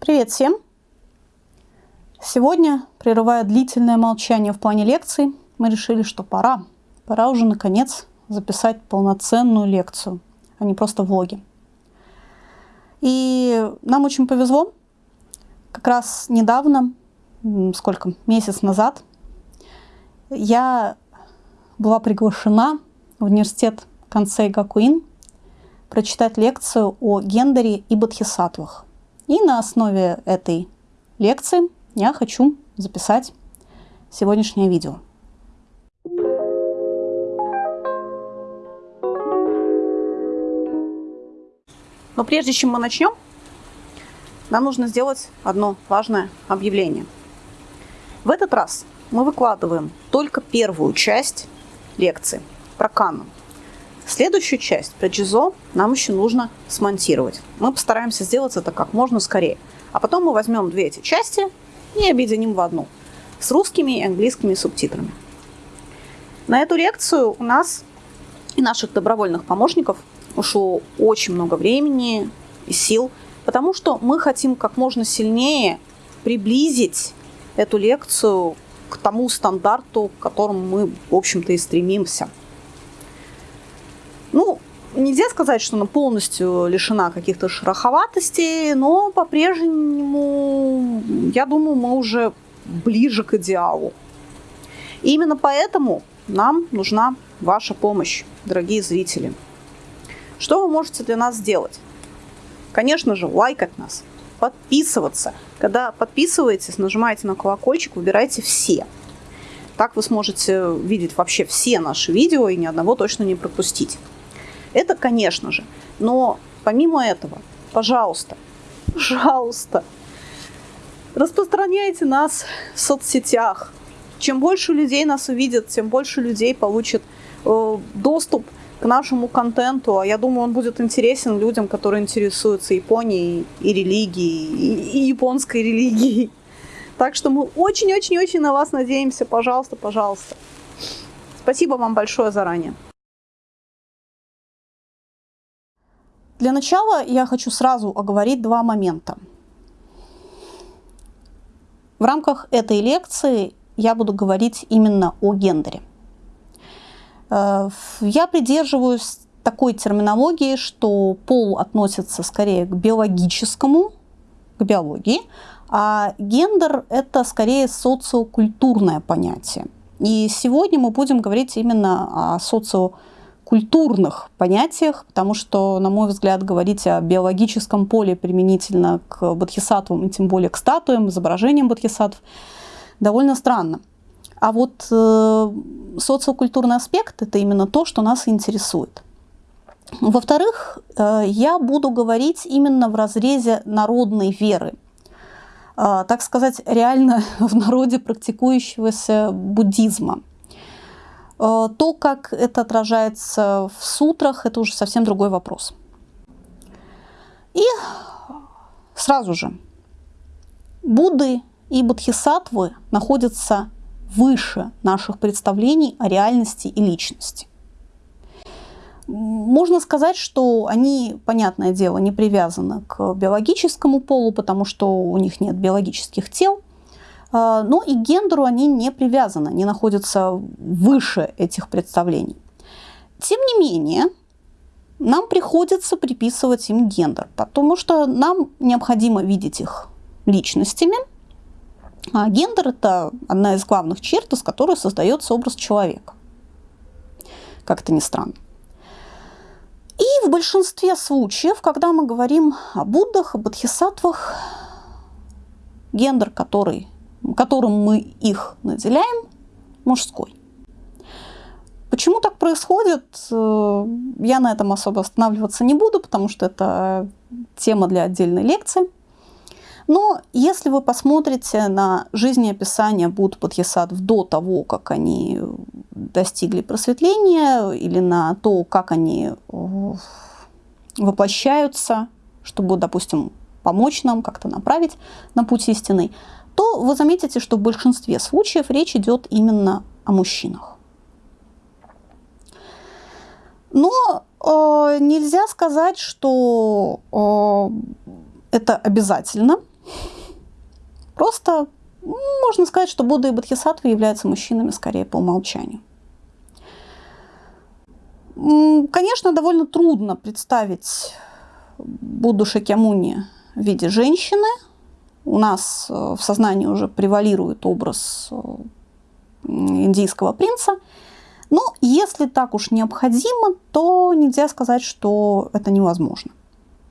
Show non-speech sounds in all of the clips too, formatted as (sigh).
Привет всем! Сегодня, прерывая длительное молчание в плане лекций, мы решили, что пора. Пора уже, наконец, записать полноценную лекцию, а не просто влоги. И нам очень повезло. Как раз недавно, сколько, месяц назад, я была приглашена в университет Кансей Гакуин прочитать лекцию о гендере и бодхисаттвах. И на основе этой лекции я хочу записать сегодняшнее видео. Но прежде чем мы начнем, нам нужно сделать одно важное объявление. В этот раз мы выкладываем только первую часть лекции про канон. Следующую часть про Джизо нам еще нужно смонтировать. Мы постараемся сделать это как можно скорее. А потом мы возьмем две эти части и объединим в одну с русскими и английскими субтитрами. На эту лекцию у нас и наших добровольных помощников ушло очень много времени и сил, потому что мы хотим как можно сильнее приблизить эту лекцию к тому стандарту, к которому мы, в общем-то, и стремимся – ну, нельзя сказать, что она полностью лишена каких-то шероховатостей, но по-прежнему, я думаю, мы уже ближе к идеалу. И именно поэтому нам нужна ваша помощь, дорогие зрители. Что вы можете для нас сделать? Конечно же, лайкать нас, подписываться. Когда подписываетесь, нажимаете на колокольчик, выбирайте все. Так вы сможете видеть вообще все наши видео и ни одного точно не пропустить. Это, конечно же. Но помимо этого, пожалуйста, (laughs) пожалуйста, распространяйте нас в соцсетях. Чем больше людей нас увидят, тем больше людей получит э, доступ к нашему контенту, а я думаю, он будет интересен людям, которые интересуются Японией и религией, и, и японской религией. Так что мы очень-очень-очень на вас надеемся. Пожалуйста, пожалуйста. Спасибо вам большое заранее. Для начала я хочу сразу оговорить два момента. В рамках этой лекции я буду говорить именно о гендере. Э, я придерживаюсь такой терминологии, что пол относится скорее к биологическому, к биологии, а гендер – это скорее социокультурное понятие. И сегодня мы будем говорить именно о социокультурном культурных понятиях, потому что, на мой взгляд, говорить о биологическом поле применительно к бодхисаттвам, и тем более к статуям, изображениям бодхисаттв, довольно странно. А вот э, социокультурный аспект – это именно то, что нас интересует. Во-вторых, э, я буду говорить именно в разрезе народной веры, э, так сказать, реально (laughs) в народе практикующегося буддизма – то, как это отражается в сутрах, это уже совсем другой вопрос. И сразу же, Будды и Бодхисаттвы находятся выше наших представлений о реальности и личности. Можно сказать, что они, понятное дело, не привязаны к биологическому полу, потому что у них нет биологических тел – а, но и к гендеру они не привязаны, они находятся выше этих представлений. Тем не менее, нам приходится приписывать им гендер, потому что нам необходимо видеть их личностями. А гендер – это одна из главных черт, из которой создается образ человека. Как это ни странно. И в большинстве случаев, когда мы говорим о Буддах, о Бодхисаттвах, гендер, который которым мы их наделяем, мужской. Почему так происходит, э, я на этом особо останавливаться не буду, потому что это тема для отдельной лекции. Но если вы посмотрите на жизнеописание Будд Бодхисаттв до того, как они достигли просветления, или на то, как они э, воплощаются, чтобы, допустим, помочь нам как-то направить на путь истинный, то вы заметите, что в большинстве случаев речь идет именно о мужчинах. Но э, нельзя сказать, что э, это обязательно. Просто можно сказать, что Будда и Бодхисаттвы являются мужчинами скорее по умолчанию. Конечно, довольно трудно представить Будду Шакьямуни в виде женщины. У нас э, в сознании уже превалирует образ э, индийского принца. Но если так уж необходимо, то нельзя сказать, что это невозможно.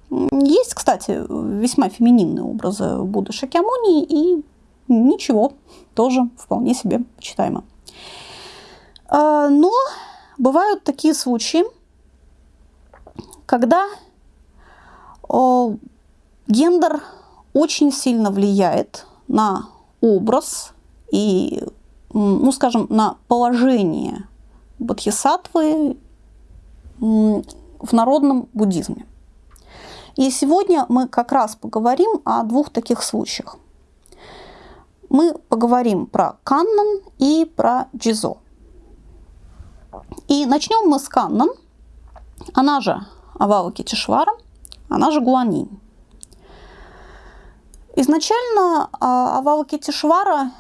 Есть, кстати, весьма фемининные образы Будды Шакьямуни, и ничего, тоже вполне себе почитаемо. А, но бывают такие случаи, когда гендер очень сильно влияет на образ и, ну, скажем, на положение бодхисаттвы в народном буддизме. И сегодня мы как раз поговорим о двух таких случаях. Мы поговорим про Каннан и про Джизо. И начнем мы с Каннан, она же Авава Китишвара, она же Гуанинь. Изначально а, Авава Китишвара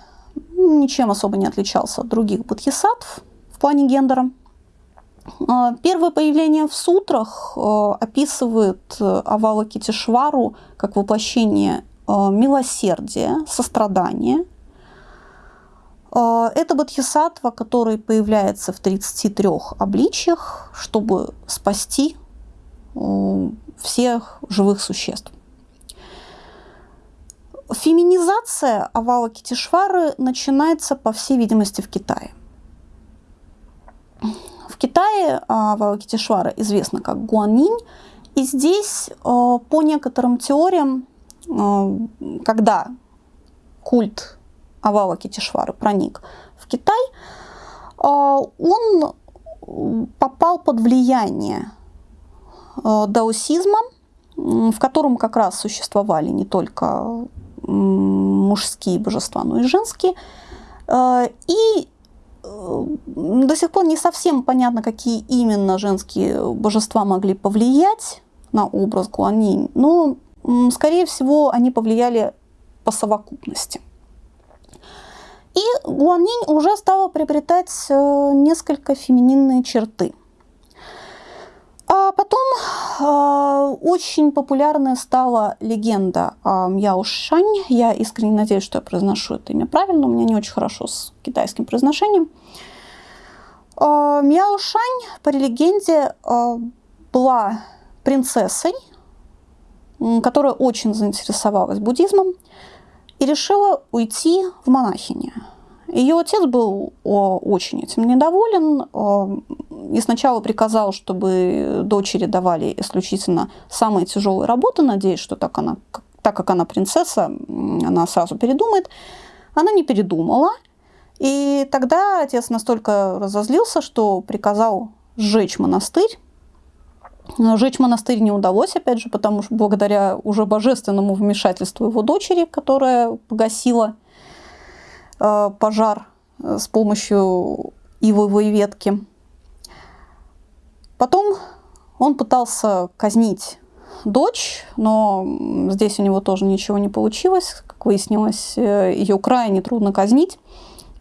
ничем особо не отличался от других бодхисаттв в плане гендера. А, первое появление в сутрах а, описывает Авала Китишвару как воплощение милосердия, сострадания – это бодхисаттва, который появляется в 33 обличьях, чтобы спасти всех живых существ. Феминизация Авала Китишвары начинается, по всей видимости, в Китае. В Китае Авала Китишвара известна как Гуанинь, и здесь а, по некоторым теориям, а, когда культ Авава Китишвары проник в Китай, а, он попал под влияние а, даосизма, в котором как раз существовали не только мужские божества, но и женские. А, и э, до сих пор не совсем понятно, какие именно женские божества могли повлиять на образ Гуанинь, но, скорее всего, они повлияли по совокупности. И Гуанинь уже стала приобретать э, несколько фемининные черты. А потом э, очень популярная стала легенда о Мяо Шань. Я искренне надеюсь, что я произношу это имя правильно. У меня не очень хорошо с китайским произношением. Э, Мяо Шань, по легенде, э, была принцессой, которая очень заинтересовалась буддизмом и решила уйти в монахини. Ее отец был очень этим недоволен и сначала приказал, чтобы дочери давали исключительно самые тяжелые работы, надеясь, что так, она, так как она принцесса, она сразу передумает. Она не передумала, и тогда отец настолько разозлился, что приказал сжечь монастырь, Жечь монастырь не удалось, опять же, потому что благодаря уже божественному вмешательству его дочери, которая погасила э, пожар э, с помощью ивовой ветки. Потом он пытался казнить дочь, но здесь у него тоже ничего не получилось. Как выяснилось, э, ее крайне трудно казнить.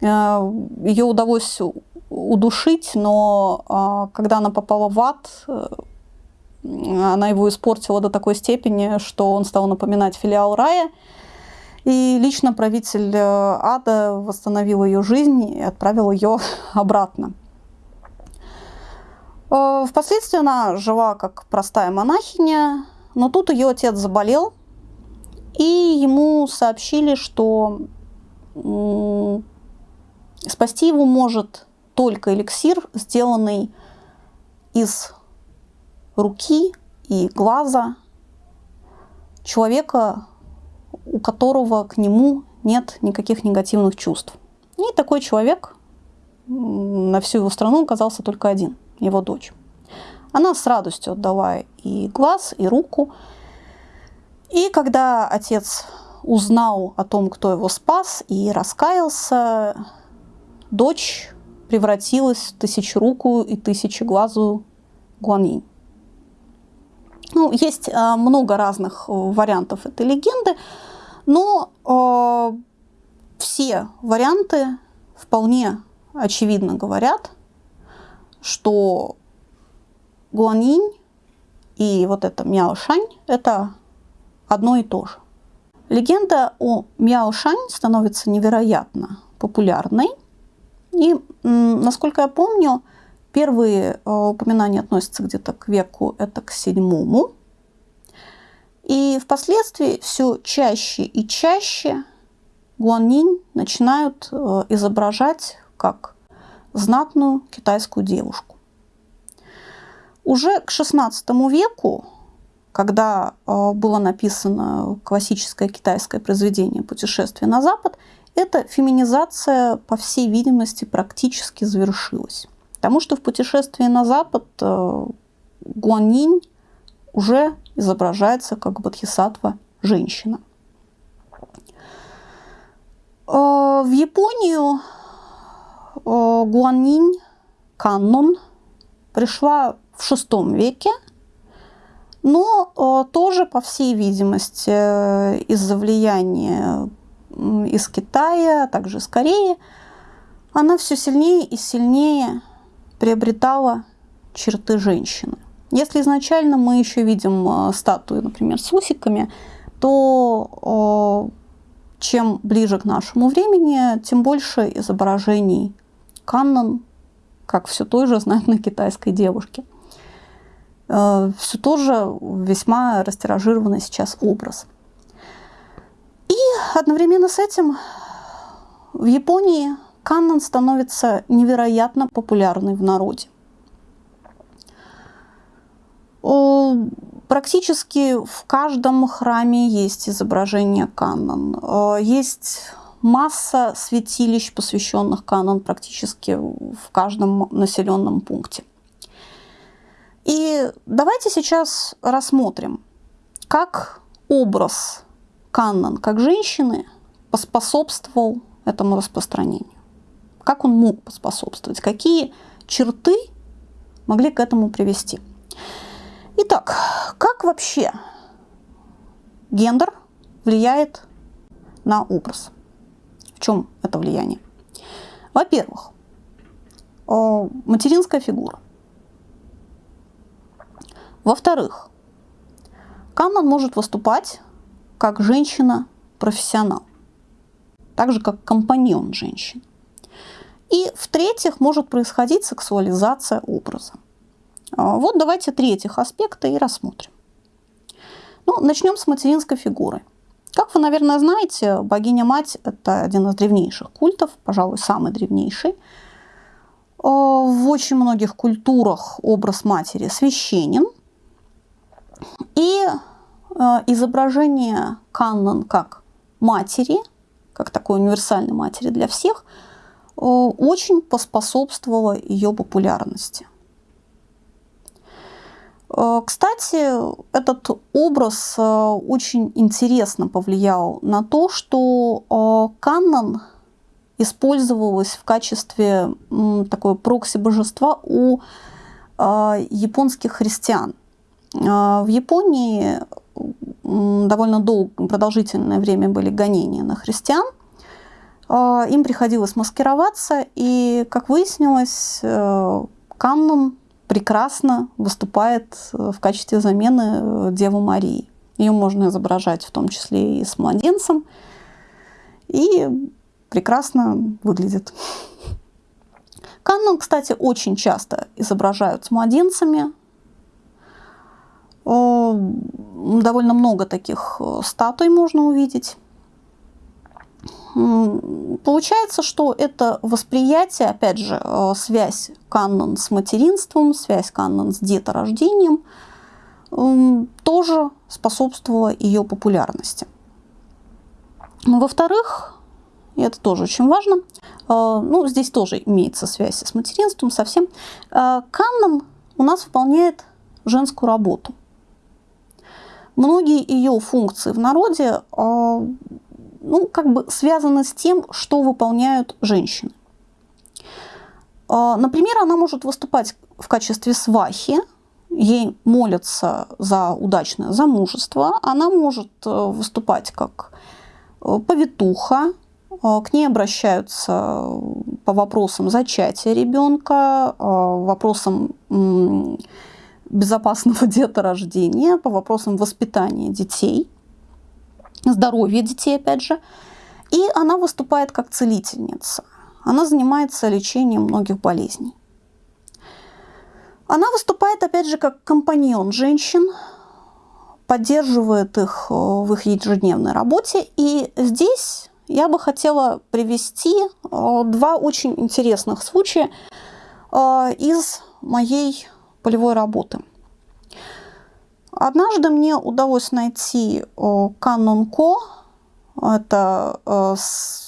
Ее удалось удушить, но а, когда она попала в ад, она его испортила до такой степени, что он стал напоминать филиал рая. И лично правитель э, ада восстановил ее жизнь и отправил ее (laughs) обратно. Э, впоследствии она жила как простая монахиня, но тут ее отец заболел, и ему сообщили, что спасти его может только эликсир, сделанный из руки и глаза человека, у которого к нему нет никаких негативных чувств. И такой человек на всю его страну оказался только один, его дочь. Она с радостью отдала и глаз, и руку. И когда отец узнал о том, кто его спас, и раскаялся, дочь превратилась в тысячерукую и тысячеглазую Гуанинь. Ну, есть а, много разных э, вариантов этой легенды, Но э, все варианты вполне очевидно говорят, что Гуанинь и вот это Мяошань – это одно и то же. Легенда о Мяошань становится невероятно популярной. И, насколько я помню, первые э, упоминания относятся где-то к веку, это к седьмому. И впоследствии все чаще и чаще Гуаннинь начинают э, изображать как знатную китайскую девушку. Уже к XVI веку, когда э, было написано классическое китайское произведение «Путешествие на Запад», эта феминизация, по всей видимости, практически завершилась. Потому что в «Путешествии на Запад» э, Гуаннинь уже изображается как бодхисаттва женщина. Э, в Японию э, Гуаннинь Каннон пришла в VI веке, но э, тоже, по всей видимости, из-за влияния из Китая, а также из Кореи, она все сильнее и сильнее приобретала черты женщины. Если изначально мы еще видим э, статуи, например, с усиками, то э, чем ближе к нашему времени, тем больше изображений каннон, как все той же знатной китайской девушки. Э, все тоже весьма растиражированный сейчас образ. И одновременно с этим в Японии каннон становится невероятно популярной в народе. Практически в каждом храме есть изображение канон. Есть масса святилищ, посвященных канон практически в каждом населенном пункте. И давайте сейчас рассмотрим, как образ Каннон, как женщины, поспособствовал этому распространению. Как он мог поспособствовать? Какие черты могли к этому привести? Итак, как вообще гендер влияет на образ? В чем это влияние? Во-первых, материнская фигура. Во-вторых, канон может выступать как женщина-профессионал, так же как компаньон женщин. И в-третьих, может происходить сексуализация образа. А, вот давайте третьих аспекта и рассмотрим. Ну, начнем с материнской фигуры. Как вы, наверное, знаете, богиня-мать – это один из древнейших культов, пожалуй, самый древнейший. А, в очень многих культурах образ матери священен. И а, изображение Каннон как матери, как такой универсальной матери для всех, а, очень поспособствовало ее популярности. А, кстати, этот образ очень интересно повлиял на то, что Каннон использовалась в качестве такой прокси-божества у японских христиан. В Японии довольно долго, продолжительное время были гонения на христиан. Им приходилось маскироваться, и, как выяснилось, э, Каннон прекрасно выступает э, в качестве замены э, Девы Марии. Ее можно изображать в том числе и с младенцем, и прекрасно выглядит. Каннон, кстати, очень часто изображают с младенцами, довольно много таких э, статуй можно увидеть. Получается, что это восприятие, опять же, э, связь канон с материнством, связь канон с деторождением, тоже способствовала ее популярности. Во-вторых, и это тоже очень важно, э, ну, здесь тоже имеется связь с материнством совсем, канон у нас выполняет женскую работу. Многие ее функции в народе ну, как бы связаны с тем, что выполняют женщины. А, например, она может выступать в качестве свахи, ей молятся за удачное замужество, она может э, выступать как повитуха, к ней обращаются по вопросам зачатия ребенка, вопросам безопасного (laughs) деторождения, по вопросам воспитания детей, здоровья детей, опять же. И она выступает как целительница. Она занимается лечением многих болезней. Она выступает, опять же, как компаньон женщин, поддерживает их э, в их ежедневной работе. И здесь я бы хотела привести э, два очень интересных случая э, из моей полевой работы. Однажды мне удалось найти канон Ко, это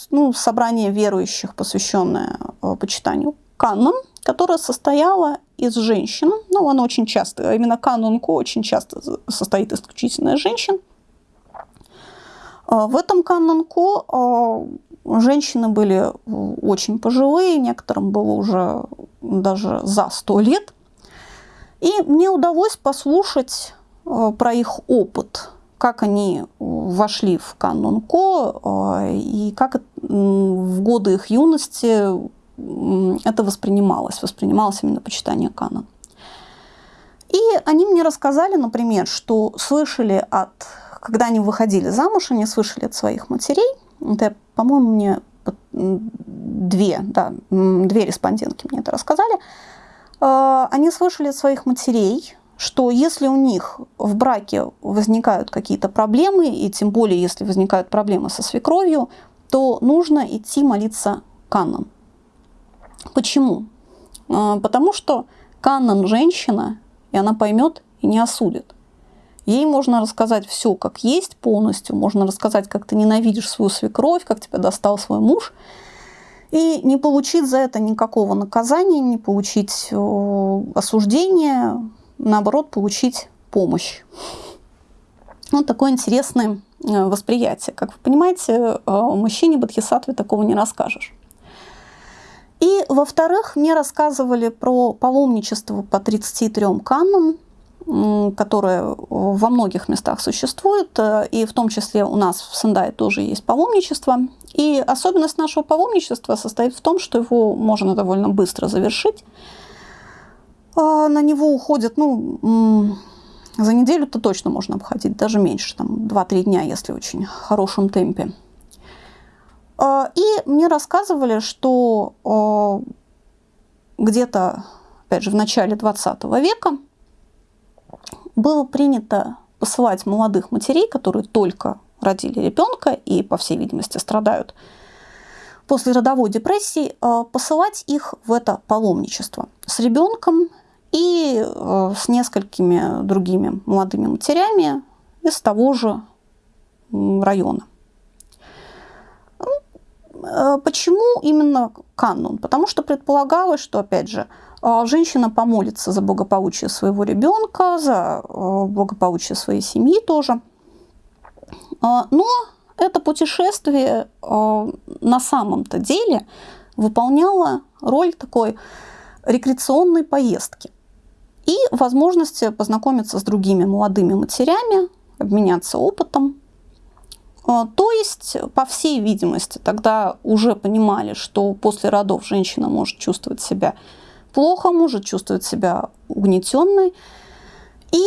ну, собрание верующих, посвященное почитанию канон, которое состояло из женщин, ну, оно очень часто, именно канон Ко очень часто состоит исключительно из женщин. В этом канон Ко женщины были очень пожилые, некоторым было уже даже за сто лет – и мне удалось послушать э, про их опыт, как они вошли в канон Ко э, и как в годы их юности это воспринималось, воспринималось именно почитание канон. И они мне рассказали, например, что слышали от, когда они выходили замуж, они слышали от своих матерей, это, по-моему, мне две, да, две респондентки мне это рассказали, а, они слышали от своих матерей, что если у них в браке возникают какие-то проблемы, и тем более если возникают проблемы со свекровью, то нужно идти молиться канон. Почему? А, потому что канон женщина, и она поймет и не осудит. Ей можно рассказать все как есть полностью, можно рассказать, как ты ненавидишь свою свекровь, как тебя достал свой муж – и не получить за это никакого наказания, не получить осуждения, наоборот, получить помощь. Вот такое интересное э, восприятие. Как вы понимаете, э, мужчине Бодхисаттве такого не расскажешь. И, во-вторых, мне рассказывали про паломничество по 33 каннам, которое во многих местах существует, и в том числе у нас в Сендае тоже есть паломничество. И особенность нашего паломничества состоит в том, что его можно довольно быстро завершить. А, на него уходит, ну, за неделю-то точно можно обходить, даже меньше, там 2-3 дня, если очень хорошем темпе. А, и мне рассказывали, что а, где-то, опять же, в начале 20 века было принято посылать молодых матерей, которые только родили ребенка и, по всей видимости, страдают после родовой депрессии, э, посылать их в это паломничество с ребенком и э, с несколькими другими молодыми матерями из того же района. Э, почему именно канон? Потому что предполагалось, что, опять же, женщина помолится за благополучие своего ребенка, за благополучие своей семьи тоже – но это путешествие на самом-то деле выполняло роль такой рекреационной поездки и возможности познакомиться с другими молодыми матерями, обменяться опытом. А, то есть, по всей видимости, тогда уже понимали, что после родов женщина может чувствовать себя плохо, может чувствовать себя угнетенной. И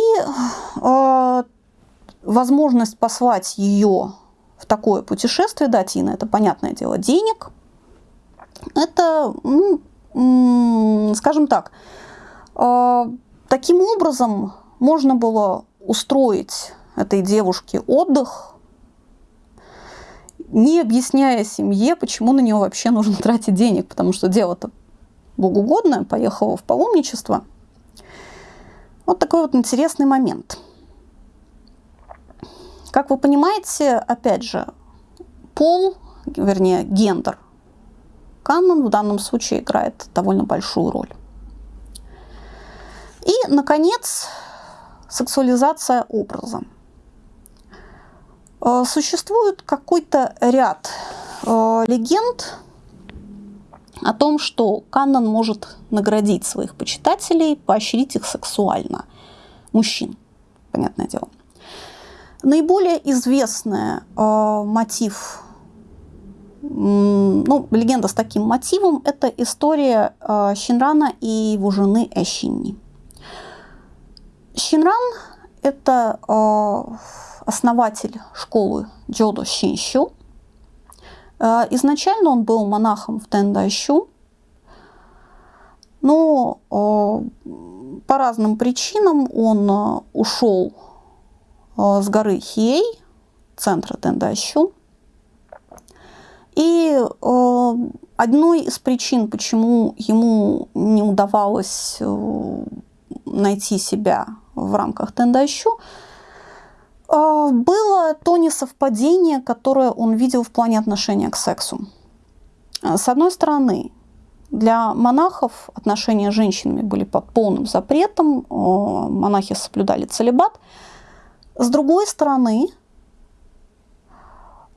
возможность послать ее в такое путешествие, дать ей на это, понятное дело, денег, это, ну, скажем так, а, таким образом можно было устроить этой девушке отдых, не объясняя семье, почему на нее вообще нужно (laughs) тратить денег, потому что дело-то богоугодное, поехала в паломничество. Вот такой вот интересный момент – как вы понимаете, опять же, пол, вернее, гендер, канон в данном случае играет довольно большую роль. И, наконец, сексуализация образа. Э, существует какой-то ряд э, легенд о том, что Каннон может наградить своих почитателей, поощрить их сексуально. Мужчин, понятное дело. Наиболее известный э, мотив, ну, легенда с таким мотивом, это история э, Щинрана и его жены Эщинни. Щинран – это э, основатель школы Джодо Шинщу. Э, изначально он был монахом в Тендайщу, но э, по разным причинам он ушел с горы Хей, центра Тендащу. И одной из причин, почему ему не удавалось найти себя в рамках Тендащу, э, было то несовпадение, которое он видел в плане отношения к сексу. Э, с одной стороны, для монахов отношения с женщинами были под полным запретом, э, монахи соблюдали целебат – с другой стороны,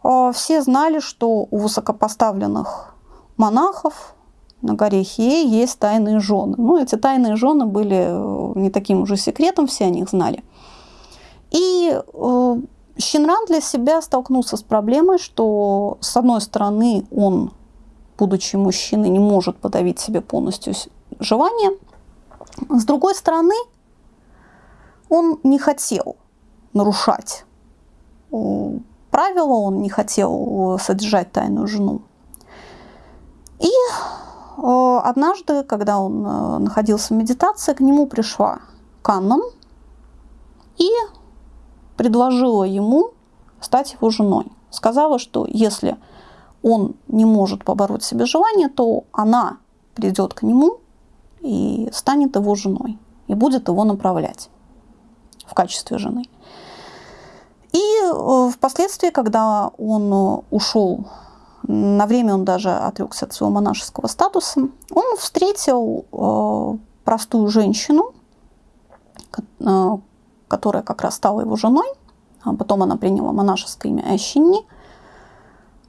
а, все знали, что у высокопоставленных монахов на горе Хие есть тайные жены. Ну, эти тайные жены были э, не таким уже секретом, все о них знали. И э, Щенран для себя столкнулся с проблемой, что, с одной стороны, он, будучи мужчиной, не может подавить себе полностью желание, с другой стороны, он не хотел нарушать правила, он не хотел содержать тайную жену. И однажды, когда он э, находился в медитации, к нему пришла Каннон и предложила ему стать его женой. Сказала, что если он не может побороть себе желание, то она придет к нему и станет его женой и будет его направлять в качестве жены. И э, впоследствии, когда он э, ушел, на время он даже отрекся от своего монашеского статуса, он встретил э, простую женщину, которая как раз стала его женой, а потом она приняла монашеское имя Эщини.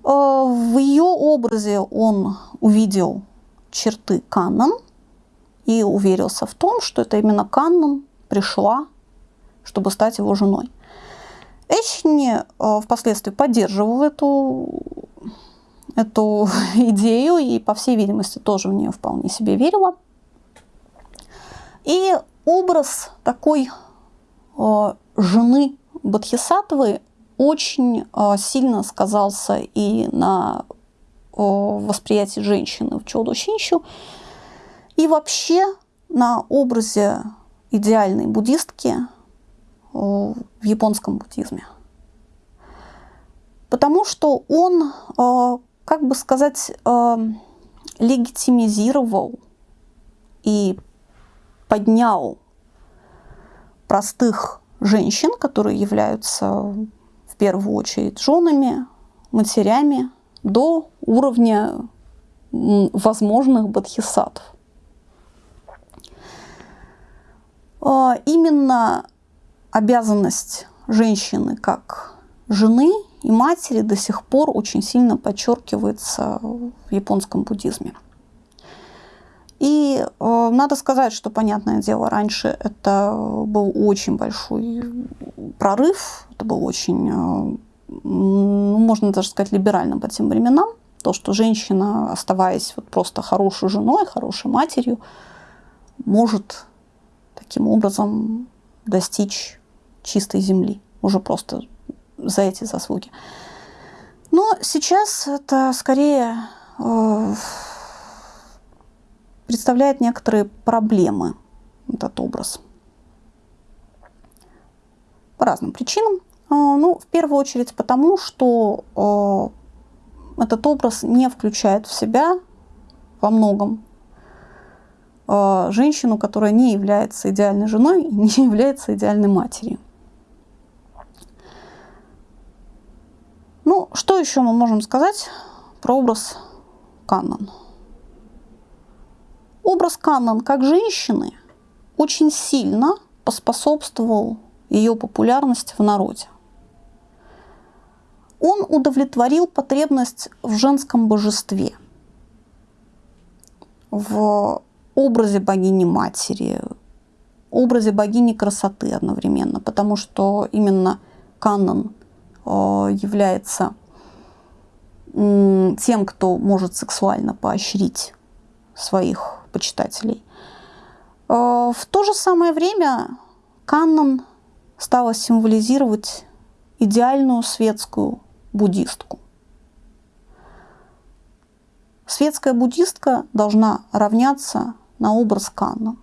В ее образе он увидел черты Каннон и уверился в том, что это именно Каннон пришла, чтобы стать его женой. Эшни э, впоследствии поддерживал эту, эту (laughs) идею и, по всей видимости, тоже в нее вполне себе верила. И образ такой э, жены Бодхисаттвы очень э, сильно сказался и на восприятии женщины в Чоду Шинщу, и вообще на образе идеальной буддистки в японском буддизме. Потому что он, э, как бы сказать, э, легитимизировал и поднял простых женщин, которые являются в первую очередь женами, матерями, до уровня возможных бодхисаттв. Э, именно обязанность женщины как жены и матери до сих пор очень сильно подчеркивается в японском буддизме. И э, надо сказать, что, понятное дело, раньше это был очень большой прорыв, это был очень, э, ну, можно даже сказать, либеральным по тем временам. То, что женщина, оставаясь вот просто хорошей женой, хорошей матерью, может таким образом достичь чистой земли, уже просто за эти заслуги. Но сейчас это скорее э, представляет некоторые проблемы, этот образ. По разным причинам. Э, ну, в первую очередь потому, что э, этот образ не включает в себя во многом э, женщину, которая не является идеальной женой, не является идеальной матерью. Ну, что еще мы можем сказать про образ Каннон? Образ Каннон как женщины очень сильно поспособствовал ее популярности в народе. Он удовлетворил потребность в женском божестве, в образе богини-матери, образе богини красоты одновременно, потому что именно канон является тем, кто может сексуально поощрить своих почитателей. В то же самое время канон стала символизировать идеальную светскую буддистку. Светская буддистка должна равняться на образ канон.